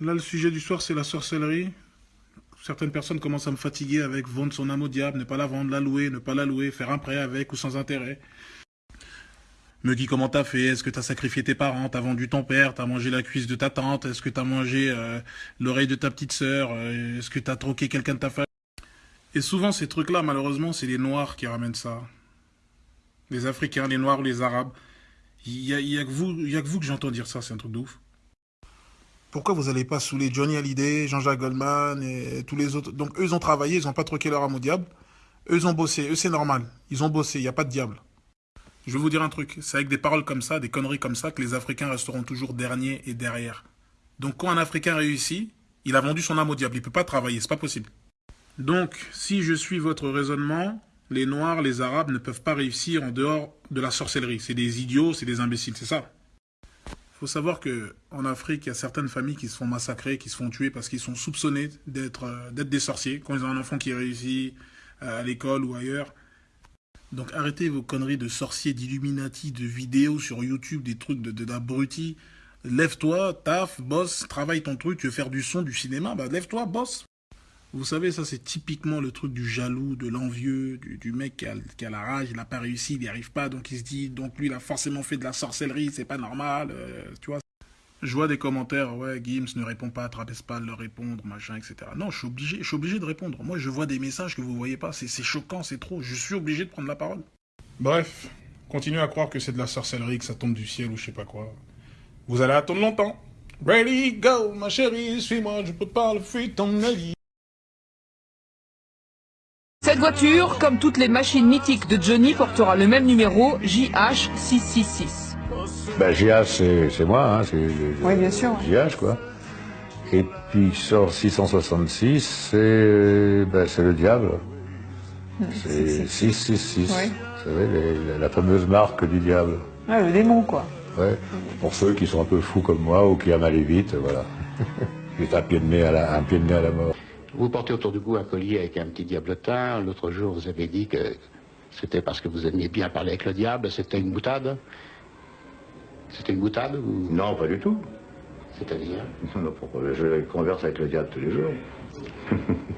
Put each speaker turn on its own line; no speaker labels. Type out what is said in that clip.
Là, le sujet du soir, c'est la sorcellerie. Certaines personnes commencent à me fatiguer avec vendre son âme au diable, ne pas la vendre, la louer, ne pas la louer, faire un prêt avec ou sans intérêt. Me dit comment t'as fait, est-ce que t'as sacrifié tes parents, t'as vendu ton père, t'as mangé la cuisse de ta tante, est-ce que t'as mangé euh, l'oreille de ta petite sœur, euh, est-ce que t'as troqué quelqu'un de ta famille? Et souvent, ces trucs-là, malheureusement, c'est les Noirs qui ramènent ça. Les Africains, les Noirs ou les Arabes. Il y a, que vous, a que vous que j'entends dire ça, c'est un truc de ouf. Pourquoi vous n'allez pas saouler Johnny Hallyday, Jean-Jacques Goldman et tous les autres? Donc eux, ont travaillé, ils n'ont pas troqué leur âme au diable. Eux, ont bossé. Eux, c'est normal. Ils ont bossé, il n'y a pas de diable. Je vais vous dire un truc. C'est avec des paroles comme ça, des conneries comme ça, que les Africains resteront toujours derniers et derrière. Donc quand un Africain réussit, il a vendu son âme au diable. Il ne peut pas travailler, c'est pas possible. Donc, si je suis votre raisonnement, les Noirs, les Arabes ne peuvent pas réussir en dehors de la sorcellerie. C'est des idiots, c'est des imbéciles, c'est ça faut savoir que en Afrique, il y a certaines familles qui se font massacrer, qui se font tuer parce qu'ils sont soupçonnés d'être euh, des sorciers quand ils ont un enfant qui réussit euh, à l'école ou ailleurs. Donc arrêtez vos conneries de sorciers, d'illuminati, de vidéos sur YouTube, des trucs de d'abrutis. Lève-toi, taf, bosse, travaille ton truc, tu veux faire du son, du cinéma, bah lève-toi, bosse. Vous savez, ça c'est typiquement le truc du jaloux, de l'envieux, du, mec qui a, la rage, il n'a pas réussi, il n'y arrive pas, donc il se dit, donc lui il a forcément fait de la sorcellerie, c'est pas normal, euh, tu vois. Je vois des commentaires, ouais, Gims ne répond pas, trapèze pas leur répondre, machin, etc. Non, je suis obligé, je suis obligé de répondre. Moi, je vois des messages que vous voyez pas, c'est choquant, c'est trop, je suis obligé de prendre la parole. Bref, continuez à croire que c'est de la sorcellerie, que ça tombe du ciel ou je sais pas quoi. Vous allez attendre longtemps. Ready, go, ma chérie, suis-moi, je peux pas le fuir ton avis.
Cette voiture, comme toutes les machines mythiques de Johnny, portera le même numéro, JH666.
Ben, JH, c'est moi, hein, c'est
oui, bien sûr.
JH, quoi. Et puis sort 666, c'est ben, le diable. C'est 666. Oui. Vous savez, la fameuse marque du diable.
Ouais, le démon, quoi.
Ouais. Pour ceux qui sont un peu fous comme moi ou qui aiment aller vite, voilà. Juste un pied de nez à la, un pied de nez à la mort.
Vous portez autour du cou un collier avec un petit diablotin. L'autre jour, vous avez dit que c'était parce que vous aimiez bien parler avec le diable. C'était une boutade C'était une boutade ou...
Non, pas du tout.
C'est-à-dire?
Je converse avec le diable tous les jours.